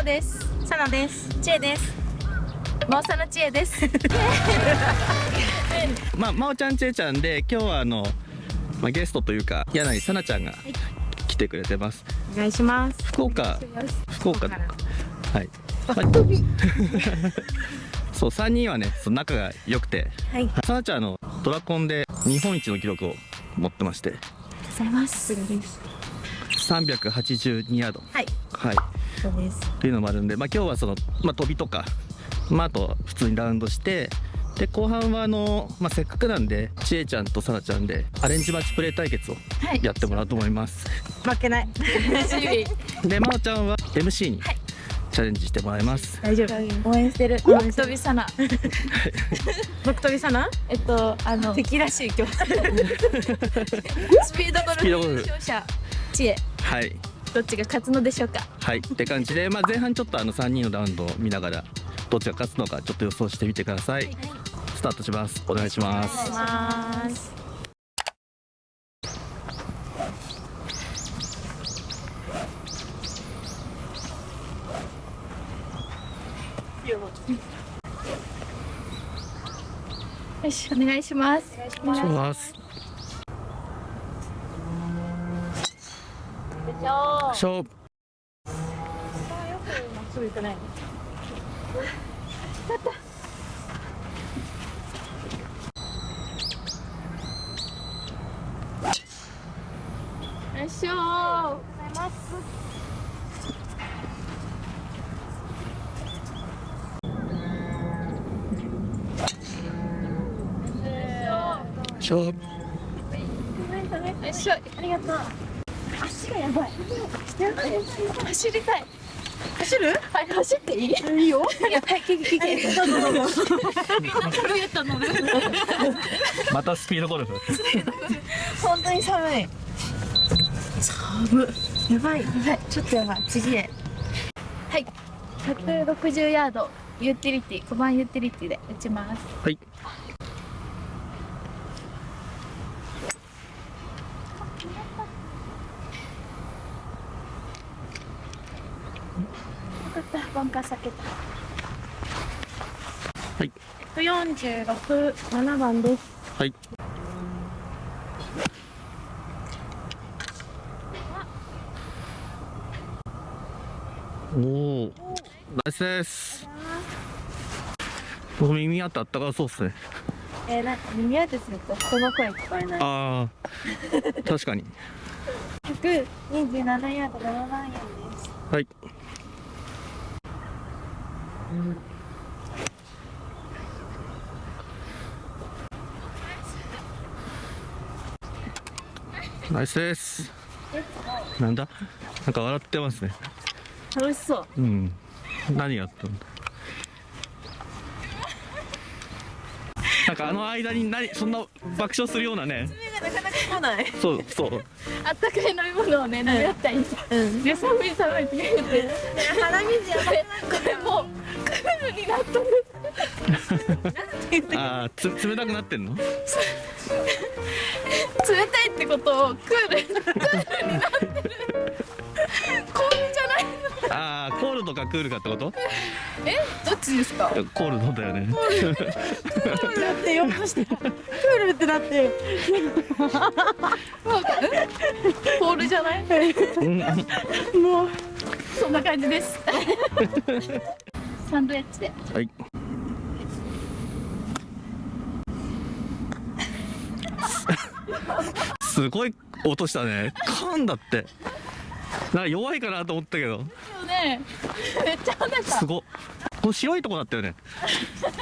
うです。さなです。ちえです。もうさのちえです。まあ、まおちゃんちえちゃんで今日はあの、まあ、ゲストというか柳さなちゃんが来てくれてます。お願いします。福岡。福岡ではい、まあ そう3人はねその仲が良くて。はい。さなちゃんあのドラコンで日本一の記録を持ってまして。ございます382ヤードはいはい。そうです。っていうのもあるんで、まあ、今日はその、まあ、飛びとか、まあ、あと普通にラウンドしてで後半はあの、まあ、せっかくなんでちえちゃんとさなちゃんでアレンジマッチプレー対決をはい。やってもらおうと思います、負けない。でまおちゃんは MC にチャレンジしてもらいます、大丈夫。応援してる。応僕飛びさな僕飛びさなえっとあの敵らしい今日スピードゴピードゴルフルフ勝者知恵はいどっちが勝つのでしょうか？はいって感じで、まあ、前半ちょっとあの3人のラウンドを見ながらどっちが勝つのかちょっと予想してみてください、スタートします。お願いします。ます。よしお願いします。お願いします勝負。すぐ行かないよいしょ勝負よいしょ。ありがとう。足がやばい走りたい。走る？はい走っていい？いいよ。いやはい聞け聞け。どうぞどうぞ。乗るやった乗るまたスピードゴルフ？本当に寒い。寒いやばい。やばい。ちょっとやばい。次へ。はい。160ヤードユーティリティ5番ユーティリティで打ちます。はいよかったバンカー避けたはい146 7番です。はい。おおナイスです。僕耳当たったからそうっすね。えー、なんか耳当てすると人の声聞こえない。ああ確かに。127ヤード7番円です。はいナイスです。なんだ？なんか笑ってますね。楽しそう。うん。何やったんだなんかあの間に何そんな爆笑するようなね。なかなか来ない。そうそう。あったかい飲み物をね飲み合ったりうん。で寒い寒いって言って。鼻水やばいこれもうクールになっとる。ああつ冷たくなってんの？冷たいってことをクールクールになってる。コールじゃないああコールドかクールかってこと？えどっちですか？コールドだよね。だってよくしてクールってなってる。コールじゃない？うん。もうそんな感じですサンドイッチで。はい。すごい音したね。噛んだって。なんか弱いかなと思ったけど。ね。めっちゃ跳ねた。すご。っこの白いとこだったよね。白い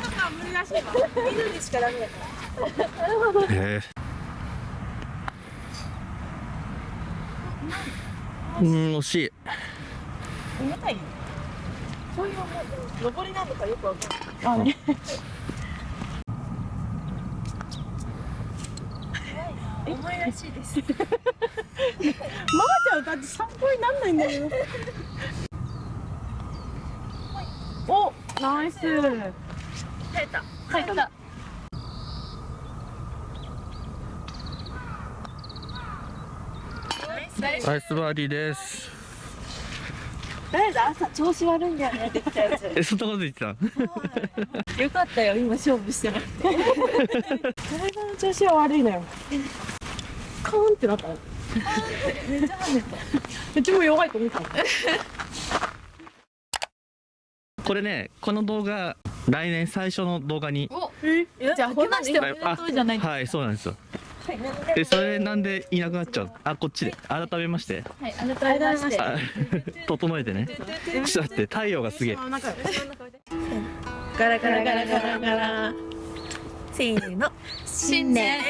とか無理らしいわ。緑しかダメだからへえ。うん。惜しい。重たいそういう登りなのかよくわかんない。あね。重いらしいです。ママちゃんだって参考になんないんだよ。おナイス。耐えた。入った。ナイスバーディーですとりあえず朝調子悪いんだよねって言ったやつえそんなこと言ってたよかったよ今勝負してなくて。体の調子は悪いのよ。カーンってなったの。めっちゃ跳ねたうちも弱いと思った。これねこの動画来年最初の動画に。じゃあ明けましておめでとうじゃないはいそうなんですよえそれなんでいなくなっちゃう？あこっちで。改めまして。はい改めまして。あ整えてね。ちょっと待って太陽がすげえガラガラガラガラガラ。せーの。新年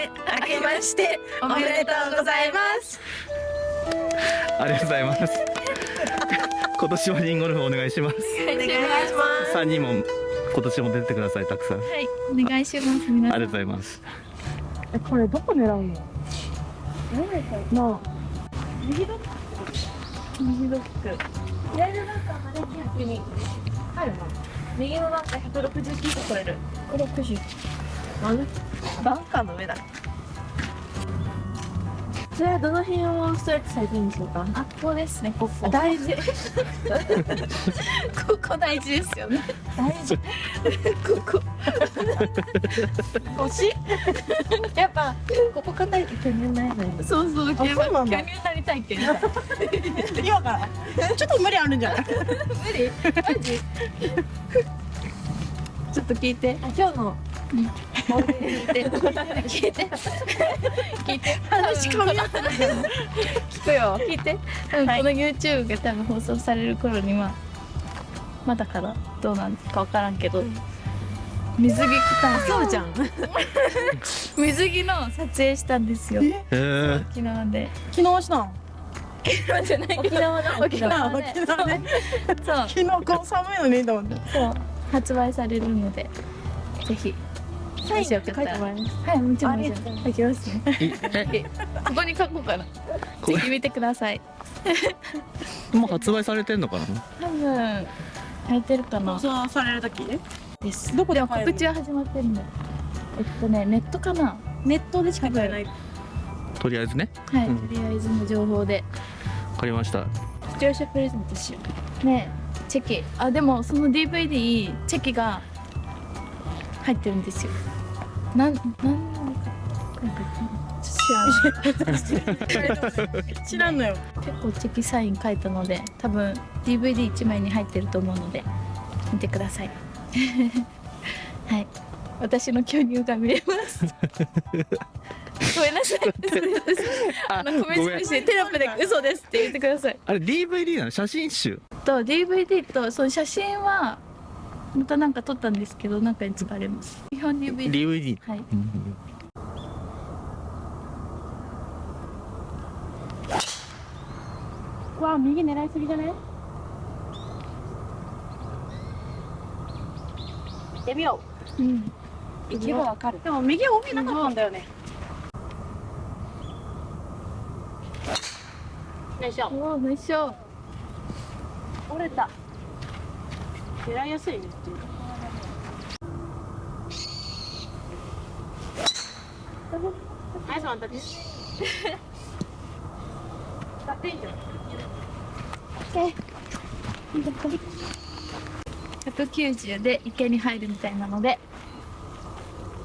明けましておめでとうございます。ありがとうございます。今年もリンゴルフお願いします。お願いします。3人も今年も出てくださいたくさん。あはいお願いします。皆さん。りがとうございますえこれどこ狙うの？な？あ。右ドッグ右ドッグ左のバンカーまで100に。入るな右のバンカー169個取れる。160なんでバンカーの上だそれはどの辺をストレッチされてるんでしょうか？あここですねここ。大事。ここ大事ですよね。大事。ここ。腰やっぱここ硬いと巨乳ないのよ。そうそう巨乳になりたいって言った。今から？ちょっと無理あるんじゃない？無理？マジ？ちょっと聞いて。あ今日の。聞いて。聞いて。聞いて話噛み合ってない聞くよ。聞いて。多分この YouTube が多分放送される頃にはまだかな。どうなんか分からんけど、水着着たそうじゃん。水着の撮影したんですよ。沖縄で。昨日したん沖縄じゃない沖縄だ。沖縄で沖縄ね。そう。昨日こう寒いのにと思って。そう発売されるのでぜひ。サインって書いてもらえます？はいもちろんもちろありがとうん書きますね。えここに書こうかな。ぜひ見てください。もう発売されてんのかな？多分入ってるかな。放送される時？です。どこで？も告知は始まってるんだ。よえっとねネットかな？ネットでしか買えない。とりあえずね。はい、うん。とりあえずの情報で。わかりました。視聴者プレゼントしよう。ね。えチェキ。あでもその DVD チェキが入ってるんですよ。なんなんなのか知らんのよ。結構チェキサイン書いたので多分 DVD1 枚に入ってると思うので見てください。はい。私の巨乳が見れます。ごめんなさい。あのコメントしてテロップで嘘ですって言ってください。あれ DVD なの？写真集？と DVD とその写真はまたなんか撮ったんですけどなんかに使われます。基本 DVD DVD はい。うんわあ右狙いすぎじゃね行ってみよう。んう行けばわかる。でも右帯なかった。んだよね。よいしょおおよいしょ折れた。狙いやすいね。っていうかナイスワンタッチ使っていいんじゃん190で池に入るみたいなので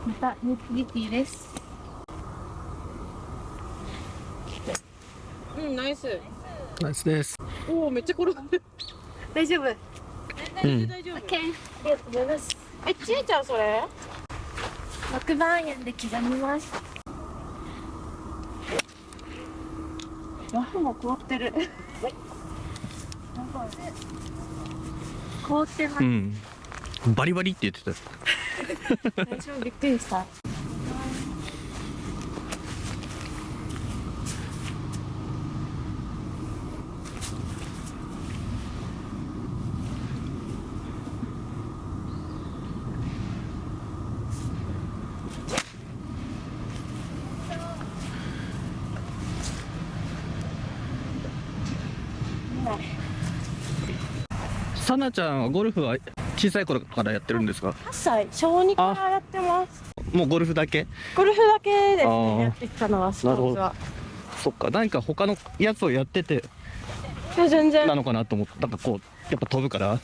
またネットリティです。うんナイス。ナイスです。おおめっちゃ転がる大丈夫。うん。大丈夫。OK ありがとうございます。えちえちゃんそれ？6番円で刻みます。ラフも凍ってる。凍ってます。うん。バリバリって言ってた。私もびっくりしたさなちゃんはゴルフは小さい頃からやってるんですか？8歳小2からやってます。もうゴルフだけ？ゴルフだけですねやってきたのはスポーツは。そっか何か他のやつをやってて全然。なのかなと思ってなんかこうやっぱ飛ぶから？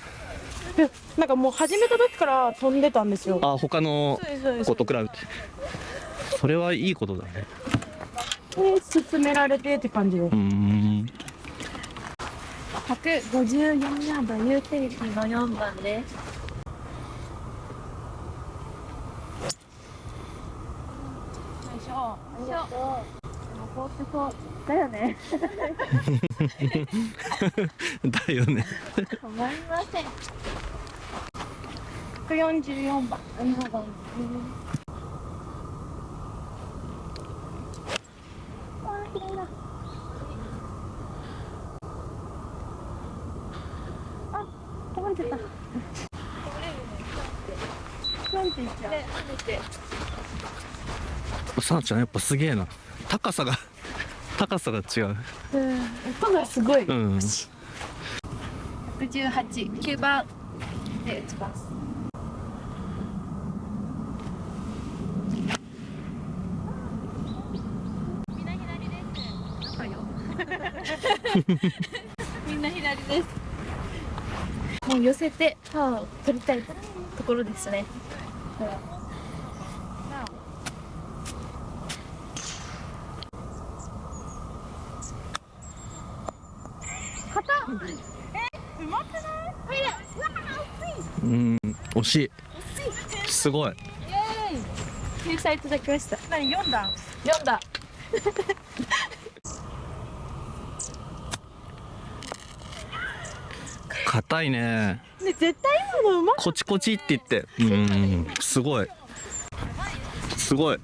なんかもう始めた時から飛んでたんですよ。あ他の子と比べて。それはいいことだね。で進められてって感じでうーん154ヤードユーティリティの4番ですよいしょ。よいしょ。こうってそうだよね。だよね。止まりません。144番7番。あー綺麗だあこぼれてたなんて言っちゃうさなちゃんやっぱすげえな高さが 高さが違ううん音がすごい、うん118、9番で打ちます。みんな左です。みんな左です。もう寄せてパワーを取りたいところですね。うん惜しいすごい。救済いただきました。何4段読んだ。硬いね。ね絶対今のうまい。コチコチって言って。うんすごい。すごい。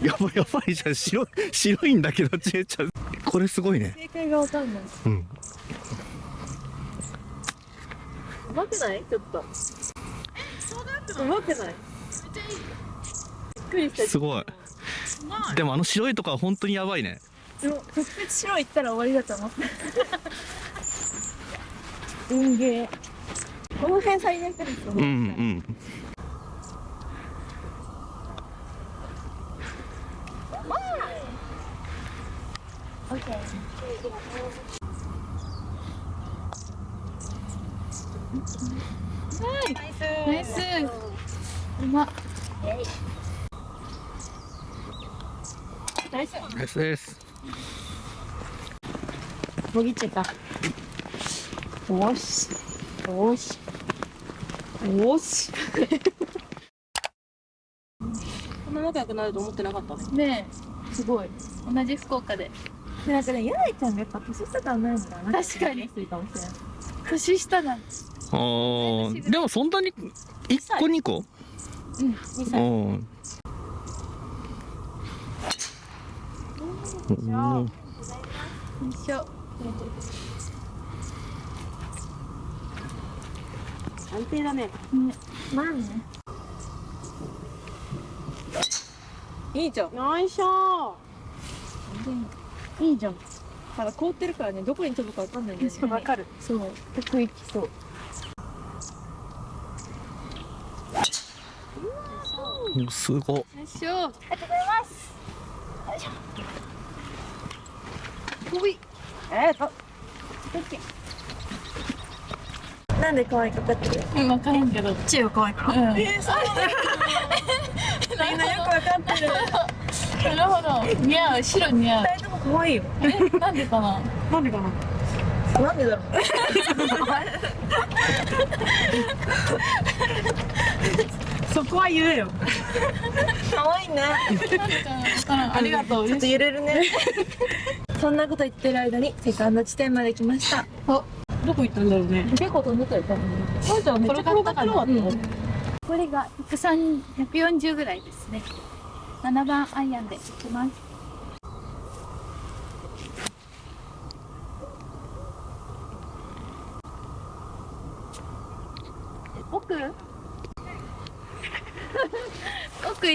やばいやばい。じゃん白い白いんだけどちえちゃん。これすごいね。正解がわかんない。うん。うまくない？ちょっとうまくない。びっくりした。すごい。でもあの白いとこは本当にやばいね。でも直接白いったら終わりだと思った。運ゲー。この辺最悪ですよ。うんうん。オッケー。ナイス。うまっ。ナイスナイスです。もぎっちゃった。よし。よし。よし。こんな仲良くなると思ってなかった？ねすごい。同じ福岡で。なんかね、やいちゃんがやっぱ年下とはないのかな。確かに。年下だ。あーでもそんなに1個2個？うん。2うん。おーよいしょ。安定だねね、まあね。いいじゃん。よいしょいいじゃん。ただ凍ってるからねどこに飛ぶかわかん。ないん。だよねわかるそう。得意きそうおすごっよいしょ。ありがとうございます。よいしょ。ほい。えー、となんで可愛いかかってる？うん、わかんけど。チーは可愛いからうん。えー、そうみんなよくわかってるなるほど。似合う。白似合う。二人とも可愛いよえ、なんでかな？なんでかな？なんでだろうそこは言えよ。可愛いね。ありがとう。ちょっと揺れるね。そんなこと言ってる間にセカンド地点まで来ました。お、どこ行ったんだろうね。結構飛んでたよ。多分。そうじゃん。めっちゃ転がってなかったうん。これが103 140ぐらいですね。7番アイアンでいきます。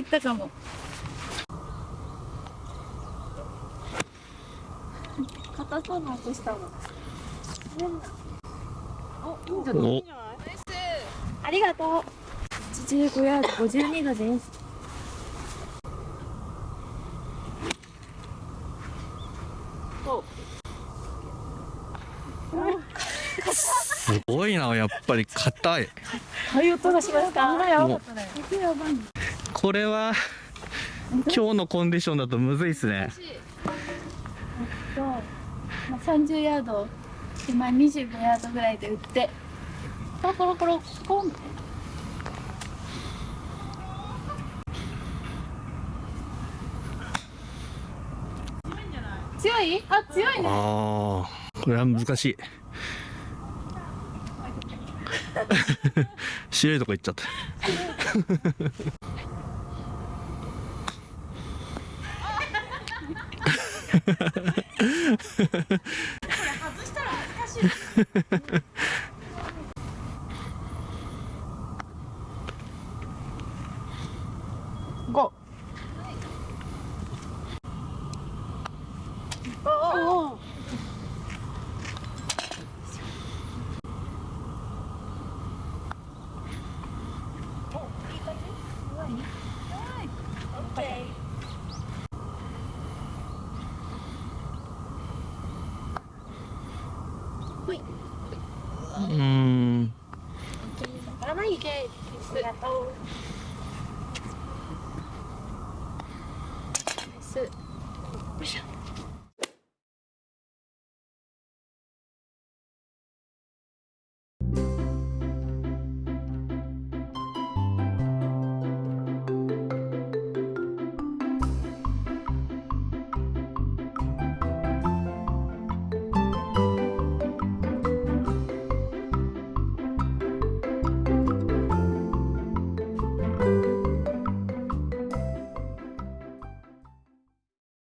ったかも。硬そうな音したもん。おいいんじゃないありがとう。85ヤード52度です。すごいなやっぱり硬いそういう音がしますかもうこれは今日のコンディションだとむずいっすね、まあ、30ヤード今25ヤードぐらいで打ってコロコロコロコンって強いあ強いねああこれは難しい白いとこ行っちゃった 5お不行。